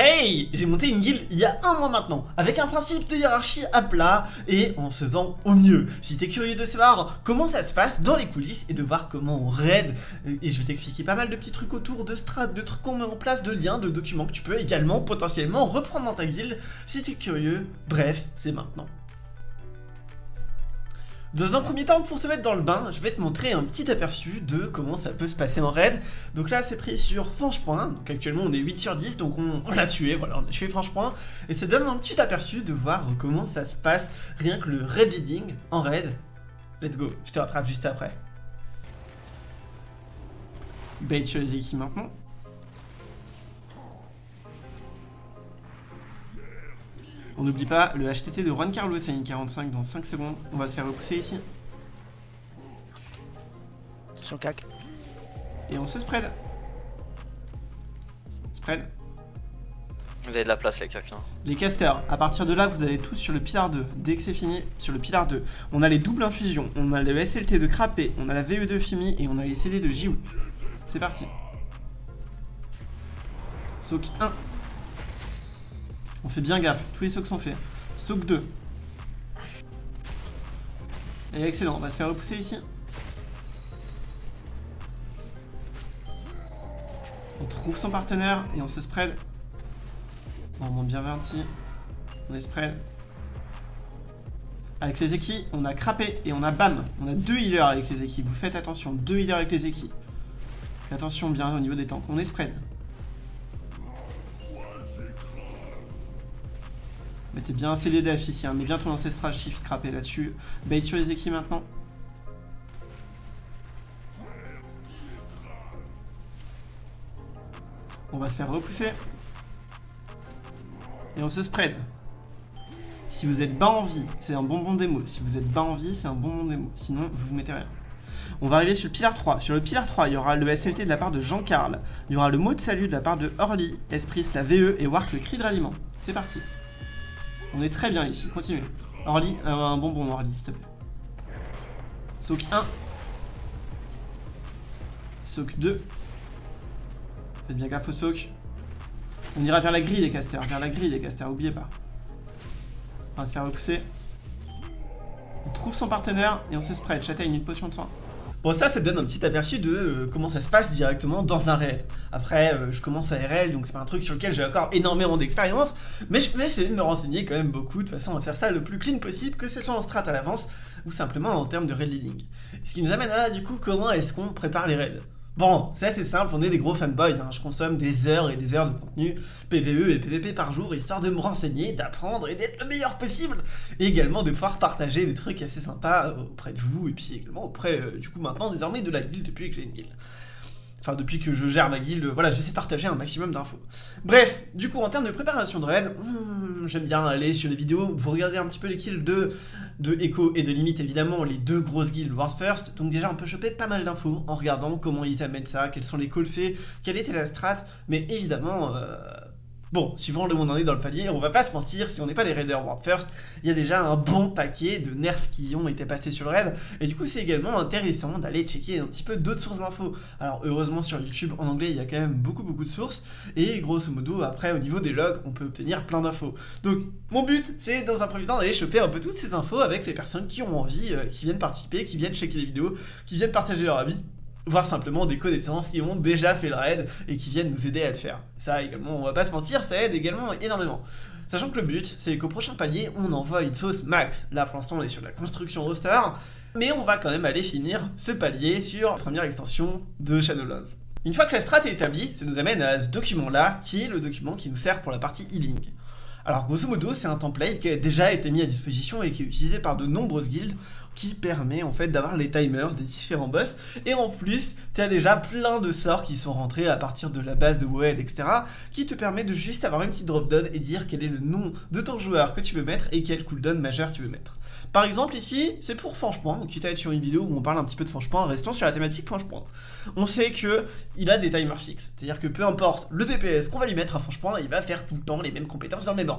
Hey J'ai monté une guilde il y a un mois maintenant, avec un principe de hiérarchie à plat et en faisant au mieux. Si t'es curieux de savoir comment ça se passe dans les coulisses et de voir comment on raid, euh, et je vais t'expliquer pas mal de petits trucs autour de strat, de trucs qu'on met en place, de liens, de documents que tu peux également potentiellement reprendre dans ta guilde si t'es curieux, bref, c'est maintenant. Dans un premier temps, pour te mettre dans le bain, je vais te montrer un petit aperçu de comment ça peut se passer en raid. Donc là, c'est pris sur Franchepoint, donc actuellement on est 8 sur 10, donc on, l'a tué, voilà, on a tué Franchepoint. Et ça donne un petit aperçu de voir comment ça se passe, rien que le raid leading en raid. Let's go, je te rattrape juste après. Bait sur maintenant. On n'oublie pas le HTT de Juan Carlos à une 45 dans 5 secondes. On va se faire repousser ici. Son cac. Et on se spread. Spread. Vous avez de la place les cacs. Hein. Les casters, à partir de là, vous allez tous sur le pilar 2. Dès que c'est fini, sur le pilar 2. On a les doubles infusions, on a le SLT de Crapé, on a la VE de Fimi et on a les CD de JU. C'est parti. Soak 1. On fait bien gaffe, tous les soaks sont faits. Soak 2. Et excellent, on va se faire repousser ici. On trouve son partenaire et on se spread. On monte bien verti. On est spread. Avec les équipes, on a crappé et on a bam. On a deux healers avec les équipes. Vous faites attention, deux healers avec les équipes. Attention bien au niveau des tanks. On est spread. Mettez bien un CDDF ici, bien ton ancestral shift crappé là-dessus. Bait sur les équipes maintenant. On va se faire repousser. Et on se spread. Si vous êtes bas en vie, c'est un bonbon démo. Si vous êtes bas en vie, c'est un bonbon démo. Sinon, vous vous mettez rien. On va arriver sur le pilar 3. Sur le pilar 3, il y aura le SLT de la part de Jean-Carl. Il y aura le mot de salut de la part de Orly, Esprit, la VE et Wark le cri de ralliement. C'est parti. On est très bien ici, continue. Orly, euh, un bonbon Orly, s'il te plaît. Soak 1. Soak 2. Faites bien gaffe au soak. On ira vers la grille des casters, vers la grille des casters, oubliez pas. On va se faire repousser. On trouve son partenaire et on se spread. Châtaigne, une potion de soin. Bon ça, ça donne un petit aperçu de euh, comment ça se passe directement dans un raid. Après, euh, je commence à RL, donc c'est pas un truc sur lequel j'ai encore énormément d'expérience, mais je peux essayer de me renseigner quand même beaucoup, de façon à faire ça le plus clean possible, que ce soit en strat à l'avance, ou simplement en termes de raid leading. Ce qui nous amène à, du coup, comment est-ce qu'on prépare les raids? Bon, c'est assez simple, on est des gros fanboys, hein. je consomme des heures et des heures de contenu PVE et PVP par jour, histoire de me renseigner, d'apprendre et d'être le meilleur possible, et également de pouvoir partager des trucs assez sympas auprès de vous, et puis également auprès, euh, du coup maintenant désormais de la guilde depuis que j'ai une guilde. Enfin, depuis que je gère ma guilde, voilà, j'essaie de partager un maximum d'infos. Bref, du coup, en termes de préparation de raid, hmm, j'aime bien aller sur les vidéos, vous regardez un petit peu les kills de, de Echo et de Limite, évidemment, les deux grosses guildes Wars First, donc déjà on peut choper pas mal d'infos en regardant comment ils amènent ça, quels sont les calls faits, quelle était la strat, mais évidemment, euh, Bon, suivant le monde en est dans le palier, on va pas se mentir, si on n'est pas des raiders World First, il y a déjà un bon paquet de nerfs qui ont été passés sur le raid, et du coup c'est également intéressant d'aller checker un petit peu d'autres sources d'infos. Alors heureusement sur YouTube en anglais il y a quand même beaucoup beaucoup de sources, et grosso modo après au niveau des logs on peut obtenir plein d'infos. Donc mon but c'est dans un premier temps d'aller choper un peu toutes ces infos avec les personnes qui ont envie, euh, qui viennent participer, qui viennent checker les vidéos, qui viennent partager leur avis, voire simplement des connaissances qui ont déjà fait le raid et qui viennent nous aider à le faire. Ça également, on va pas se mentir, ça aide également énormément. Sachant que le but, c'est qu'au prochain palier, on envoie une sauce max. Là, pour l'instant, on est sur la construction roster, mais on va quand même aller finir ce palier sur la première extension de Shadowlands. Une fois que la strat est établie, ça nous amène à ce document-là, qui est le document qui nous sert pour la partie healing. Alors grosso modo, c'est un template qui a déjà été mis à disposition et qui est utilisé par de nombreuses guildes qui permet en fait d'avoir les timers des différents boss et en plus tu as déjà plein de sorts qui sont rentrés à partir de la base de WoD etc qui te permet de juste avoir une petite drop down et dire quel est le nom de ton joueur que tu veux mettre et quel cooldown majeur tu veux mettre. Par exemple ici c'est pour Franchepoint, quitte à être sur une vidéo où on parle un petit peu de Franchepoint, restons sur la thématique Franchepoint. On sait que il a des timers fixes, c'est à dire que peu importe le DPS qu'on va lui mettre à Franchepoint il va faire tout le temps les mêmes compétences dans le même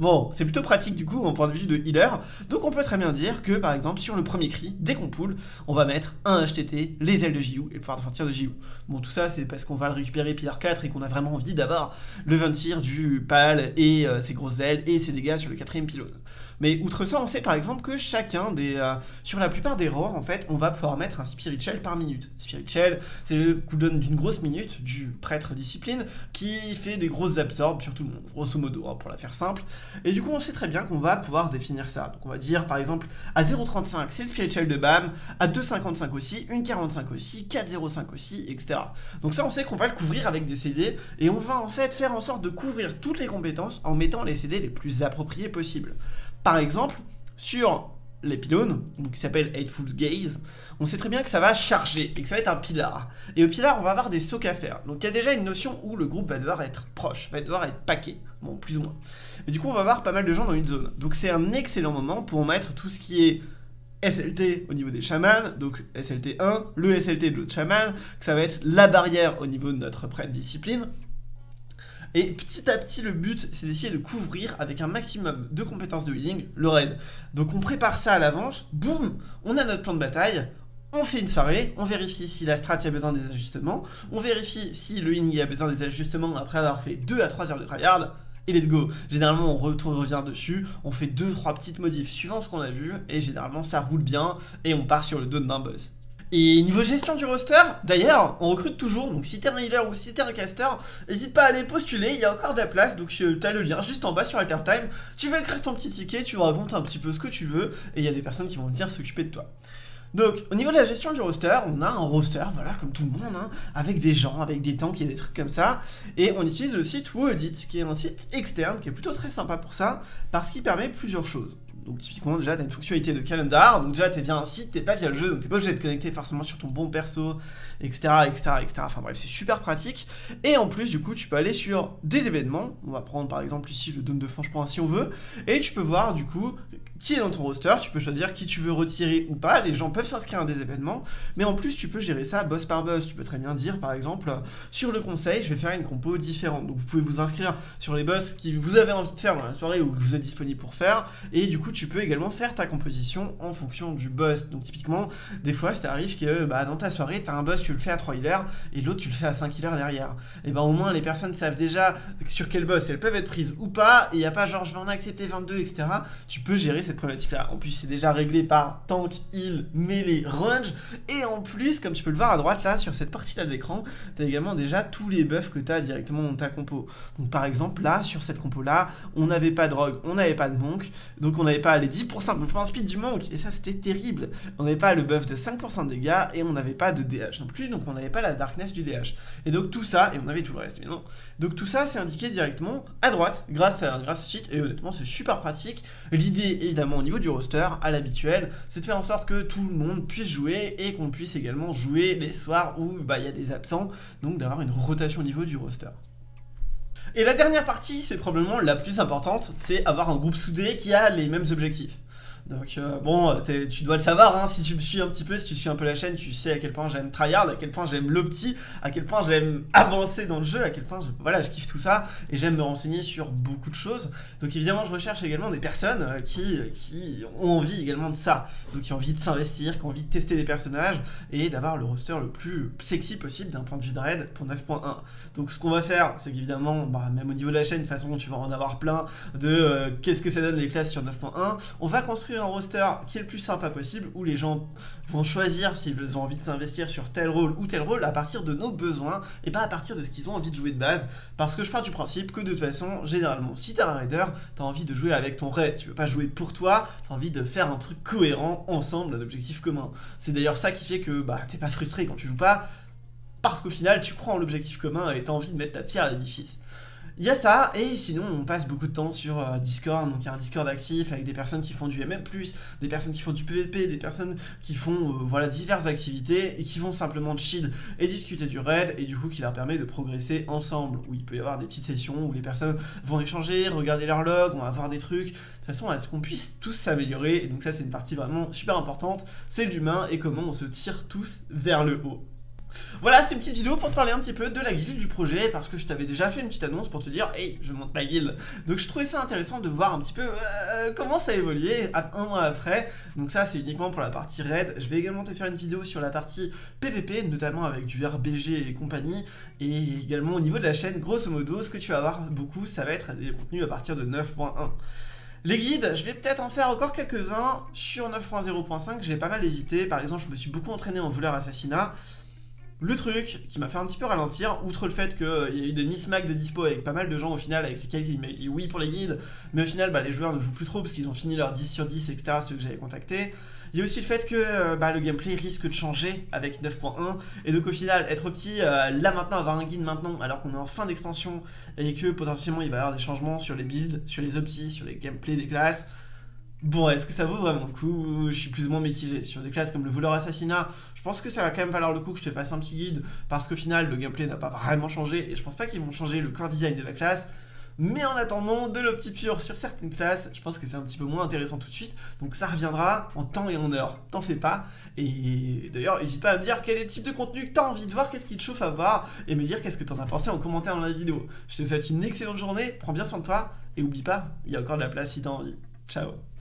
Bon, c'est plutôt pratique du coup en point de vue de healer. Donc on peut très bien dire que par exemple sur le premier cri, dès qu'on pull, on va mettre un HTT, les ailes de JU et le pouvoir de tir de JU. Bon tout ça c'est parce qu'on va le récupérer pilar 4 et qu'on a vraiment envie d'avoir le 20 tir du pal et euh, ses grosses ailes et ses dégâts sur le quatrième pylône. Mais outre ça, on sait par exemple que chacun des... Euh, sur la plupart des roars, en fait, on va pouvoir mettre un Spirit Shell par minute. Spirit Shell, c'est le cooldown d'une grosse minute du prêtre discipline qui fait des grosses absorbes sur tout le monde, grosso modo, hein, pour la faire simple. Et du coup, on sait très bien qu'on va pouvoir définir ça. Donc on va dire, par exemple, à 0.35, c'est le Spirit Shell de BAM, à 2.55 aussi, 1.45 aussi, 4.05 aussi, etc. Donc ça, on sait qu'on va le couvrir avec des CD, et on va en fait faire en sorte de couvrir toutes les compétences en mettant les CD les plus appropriés possibles. Par exemple, sur les pylônes, qui s'appelle Hateful Gaze, on sait très bien que ça va charger et que ça va être un pilar. Et au pilar, on va avoir des socs à faire. Donc il y a déjà une notion où le groupe va devoir être proche, va devoir être paqué, bon, plus ou moins. Et du coup, on va avoir pas mal de gens dans une zone. Donc c'est un excellent moment pour mettre tout ce qui est SLT au niveau des chamans, donc SLT 1, le SLT de l'autre chaman, que ça va être la barrière au niveau de notre prêtre discipline, et petit à petit, le but, c'est d'essayer de couvrir avec un maximum de compétences de healing le raid. Donc on prépare ça à l'avance, boum, on a notre plan de bataille, on fait une soirée, on vérifie si la strat a besoin des ajustements, on vérifie si le healing a besoin des ajustements après avoir fait 2 à 3 heures de tryhard, et let's go. Généralement, on revient dessus, on fait 2-3 petites modifs suivant ce qu'on a vu, et généralement, ça roule bien, et on part sur le dos d'un boss. Et niveau gestion du roster, d'ailleurs, on recrute toujours, donc si t'es un healer ou si t'es un caster, n'hésite pas à aller postuler, il y a encore de la place, donc euh, t'as le lien juste en bas sur Altertime, tu vas écrire ton petit ticket, tu racontes un petit peu ce que tu veux, et il y a des personnes qui vont venir s'occuper de toi. Donc, au niveau de la gestion du roster, on a un roster, voilà, comme tout le monde, hein, avec des gens, avec des tanks et des trucs comme ça. Et on utilise le site Woodit, qui est un site externe, qui est plutôt très sympa pour ça, parce qu'il permet plusieurs choses. Donc typiquement déjà tu as une fonctionnalité de calendar, donc déjà t'es via un site, t'es pas via le jeu, donc t'es pas obligé de te connecter forcément sur ton bon perso, etc. etc. etc. Enfin bref, c'est super pratique. Et en plus du coup tu peux aller sur des événements, on va prendre par exemple ici le Dôme de Franche-Point si on veut, et tu peux voir du coup qui est dans ton roster, tu peux choisir qui tu veux retirer ou pas, les gens peuvent s'inscrire à des événements, mais en plus tu peux gérer ça boss par boss, tu peux très bien dire par exemple, sur le conseil je vais faire une compo différente, donc vous pouvez vous inscrire sur les boss qui vous avez envie de faire dans la soirée ou que vous êtes disponible pour faire, et du coup tu peux également faire ta composition en fonction du boss, donc typiquement des fois ça arrive que bah, dans ta soirée tu as un boss tu le fais à 3 healers et l'autre tu le fais à 5 healers derrière, et ben au moins les personnes savent déjà sur quel boss elles peuvent être prises ou pas, et il n'y a pas genre je vais en accepter 22 etc, tu peux gérer cette problématique là. En plus c'est déjà réglé par tank, heal, melee, range et en plus comme tu peux le voir à droite là sur cette partie là de l'écran, tu as également déjà tous les buffs que tu as directement dans ta compo. Donc par exemple là sur cette compo là, on n'avait pas de rogue, on n'avait pas de monk, donc on n'avait pas les 10% de mouvement speed du monk et ça c'était terrible. On n'avait pas le buff de 5% de dégâts et on n'avait pas de DH non plus, donc on n'avait pas la darkness du DH. Et donc tout ça, et on avait tout le reste non donc tout ça c'est indiqué directement à droite grâce à, grâce ce site et honnêtement c'est super pratique. L'idée évidemment au niveau du roster, à l'habituel, c'est de faire en sorte que tout le monde puisse jouer et qu'on puisse également jouer les soirs où bah, il y a des absents, donc d'avoir une rotation au niveau du roster. Et la dernière partie, c'est probablement la plus importante, c'est avoir un groupe soudé qui a les mêmes objectifs. Donc euh, bon, tu dois le savoir, hein, si tu me suis un petit peu, si tu suis un peu la chaîne, tu sais à quel point j'aime tryhard, à quel point j'aime l'opti, à quel point j'aime avancer dans le jeu, à quel point je, voilà, je kiffe tout ça, et j'aime me renseigner sur beaucoup de choses. Donc évidemment, je recherche également des personnes euh, qui, ont envie également de ça, donc qui ont envie de s'investir, qui ont envie de tester des personnages, et d'avoir le roster le plus sexy possible d'un point de vue de raid pour 9.1. Donc ce qu'on va faire, c'est qu'évidemment, bah, même au niveau de la chaîne, de toute façon, tu vas en avoir plein de euh, qu'est-ce que ça donne les classes sur 9.1, on va construire roster qui est le plus sympa possible, où les gens vont choisir s'ils ont envie de s'investir sur tel rôle ou tel rôle à partir de nos besoins, et pas à partir de ce qu'ils ont envie de jouer de base, parce que je pars du principe que de toute façon, généralement, si t'es un raider, t'as envie de jouer avec ton raid, tu veux pas jouer pour toi, t'as envie de faire un truc cohérent, ensemble, un objectif commun. C'est d'ailleurs ça qui fait que bah, t'es pas frustré quand tu joues pas, parce qu'au final, tu en l'objectif commun et t'as envie de mettre ta pierre à l'édifice. Il y a ça, et sinon on passe beaucoup de temps sur euh, Discord, donc il y a un Discord actif avec des personnes qui font du MM+, des personnes qui font du PVP, des personnes qui font euh, voilà diverses activités et qui vont simplement chill et discuter du raid et du coup qui leur permet de progresser ensemble, où il peut y avoir des petites sessions où les personnes vont échanger, regarder leur log, on va voir des trucs, de toute façon à ce qu'on puisse tous s'améliorer, et donc ça c'est une partie vraiment super importante, c'est l'humain et comment on se tire tous vers le haut. Voilà, c'était une petite vidéo pour te parler un petit peu de la guilde du projet, parce que je t'avais déjà fait une petite annonce pour te dire « Hey, je monte ma guilde !» Donc je trouvais ça intéressant de voir un petit peu euh, comment ça a évolué un mois après. Donc ça, c'est uniquement pour la partie raid. Je vais également te faire une vidéo sur la partie PVP, notamment avec du RBG et compagnie, et également au niveau de la chaîne, grosso modo, ce que tu vas voir beaucoup, ça va être des contenus à partir de 9.1. Les guides, je vais peut-être en faire encore quelques-uns sur 9.0.5, j'ai pas mal hésité, par exemple je me suis beaucoup entraîné en voleur assassinat, le truc qui m'a fait un petit peu ralentir, outre le fait qu'il y a eu des mismacs de dispo avec pas mal de gens au final avec lesquels il m'a dit oui pour les guides, mais au final bah, les joueurs ne jouent plus trop parce qu'ils ont fini leur 10 sur 10 etc ceux que j'avais contactés. Il y a aussi le fait que euh, bah, le gameplay risque de changer avec 9.1 et donc au final être petit euh, là maintenant avoir un guide maintenant alors qu'on est en fin d'extension et que potentiellement il va y avoir des changements sur les builds, sur les optis, sur les gameplays des classes, Bon, est-ce que ça vaut vraiment le coup? Je suis plus ou moins mitigé. Sur des classes comme le voleur assassinat, je pense que ça va quand même valoir le coup que je te fasse un petit guide, parce qu'au final, le gameplay n'a pas vraiment changé, et je pense pas qu'ils vont changer le core design de la classe. Mais en attendant, de l'opti-pure sur certaines classes, je pense que c'est un petit peu moins intéressant tout de suite. Donc ça reviendra en temps et en heure. T'en fais pas. Et d'ailleurs, n'hésite pas à me dire quel est le type de contenu que t'as envie de voir, qu'est-ce qui te chauffe à voir, et me dire qu'est-ce que t'en as pensé en commentaire dans la vidéo. Je te souhaite une excellente journée, prends bien soin de toi, et oublie pas, il y a encore de la place si t'as envie. Ciao